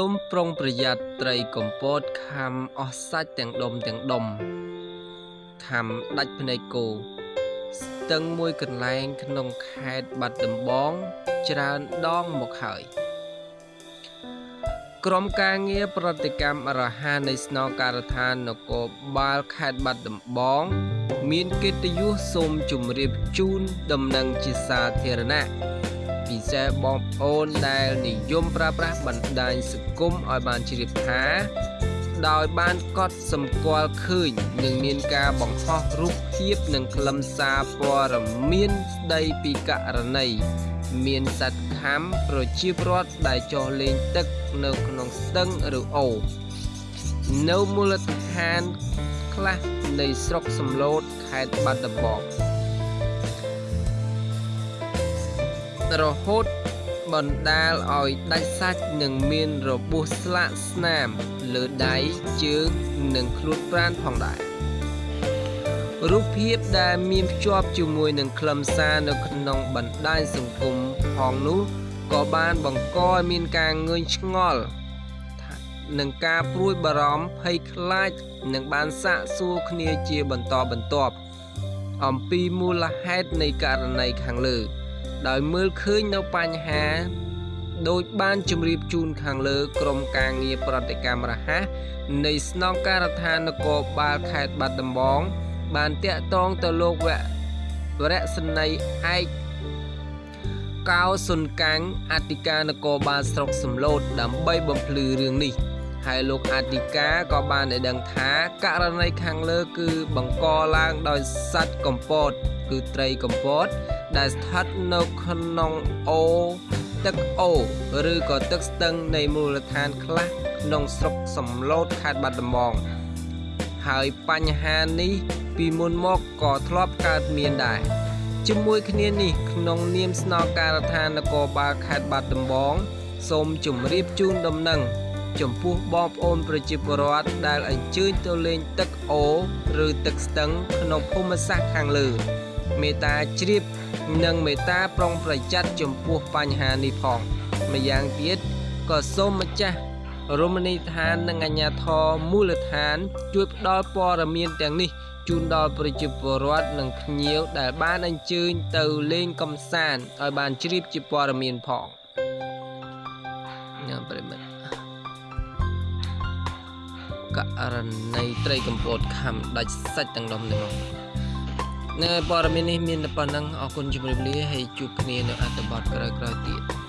សូមប្រុងប្រយ័ត្នត្រីកំពតខំអស់សាច់ទាំងដុំទាំងដុំខំដាច់ភ្នែកគោស្ទឹងមួយកន្លែងក្នុងខេត្តបាត់ដំបងច្រើនដងមកហើយក្រុមការងារប្រតិកម្មរហ័សនៃស្នងការដ្ឋាននគរបាលខេត្តបាត់ដំបង មានកិត្តិយសសូមជម្រាបជូនដំណឹងជាសាធារណៈ ពិសេសបងប្អូនដែលនិយមប្រើប្រាស់បណ្ដាញសង្គមឲ្យបានជ្រាបថា ដោយបានកត់សម្គាល់ឃើញនឹងមានការបង្ហោះរូបភាពនិងខ្លឹមសារព័ត៌មានស្ដីពីករណីមានសត្វខាំប្រជាពលរដ្ឋដែលចុះលេងទឹកនៅក្នុងស្ទឹងឬអូរនៅមូលដ្ឋានខ្លះនៃស្រុកសំឡូតខេត្តបាត់ដំបង រហូតបណ្ដាលឲ្យដាច់សាច់និងមានរបួសស្លាកស្នាមលើដៃជើងនិងខ្លួនប្រាណផងដែររូបភាពដែលមានភ្ជាប់ជាមួយនឹងខ្លឹមសារនៅក្នុងបណ្ដាញសង្គមផងនោះក៏បានបង្កឲ្យមានការងឿងឆ្ងល់នឹងការព្រួយបារម្ភភ័យខ្លាចនឹងបានសាកសួរគ្នាជាបន្តបន្ទាប់អំពីមូលហេតុនៃករណីខាងលើ ដោយមើលឃើញនៅបញ្ហាដោយបានជម្រាបជូនខាងលើក្រុមការងារប្រតិកម្មរហ័សនៃស្នងការដ្ឋាននគរបាលខេត្តបាត់ដំបង បានតាក់ទងទៅលោកវៈវរៈសនីឯកកៅសុនកាំងអធិការនគរបាលស្រុកសំឡូតដើម្បីបំភ្លឺរឿងនេះហើយលោកអធិការក៏បានឲ្យដឹងថាករណីខាងលើគឺបង្កឡើងដោយសត្វកំពត គឺត្រីកំពត ដែលស្ថិតនៅក្នុងអូទឹកអូឬក៏ទឹកស្ទឹងនៃមូលដ្ឋានខ្លះក្នុងស្រុកសំឡូតខេត្តបាត់ដំបងហើយបញ្ហានេះពីមុនមកក៏ធ្លាប់កើតមានដែរជាមួយគ្នានេះក្នុងនាមស្នងការដ្ឋាននគរបាលខេត្តបាត់ដំបងសូមជម្រាបជូនដំណឹងចំពោះបងប្អូនប្រជាពលរដ្ឋដែលអញ្ជើញទៅលេងទឹកអូឬទឹកស្ទឹងក្នុងភូមិសាស្ត្រខាងលើ មេត្តាជ្រាបនិងមេត្តាប្រុងប្រយ័ត្នចំពោះបញ្ហានេះផងម្យ៉ាងទៀតក៏សូមម្ចាស់រមណីយដ្ឋាននិងអាជ្ញាធរមូលដ្ឋាន ជួយផ្ដល់ព័ត៌មានទាំងនេះជូនដល់ប្រជាពលរដ្ឋនិងភ្ញៀវដែលបានអញ្ជើញទៅលេងកំសាន្តឲ្យបានជ្រាបជាព័ត៌មានផងញ៉ាំប្រិមិត្តករណីត្រីកំពតខំដាច់សាច់ទាំងដុំនេះមក នៅព័ត៌មាននេះមានតែប៉ុណ្ណឹងអរគុណជម្រាបលាហើយជួបគ្នានៅអត្ថបទក្រោយៗទៀត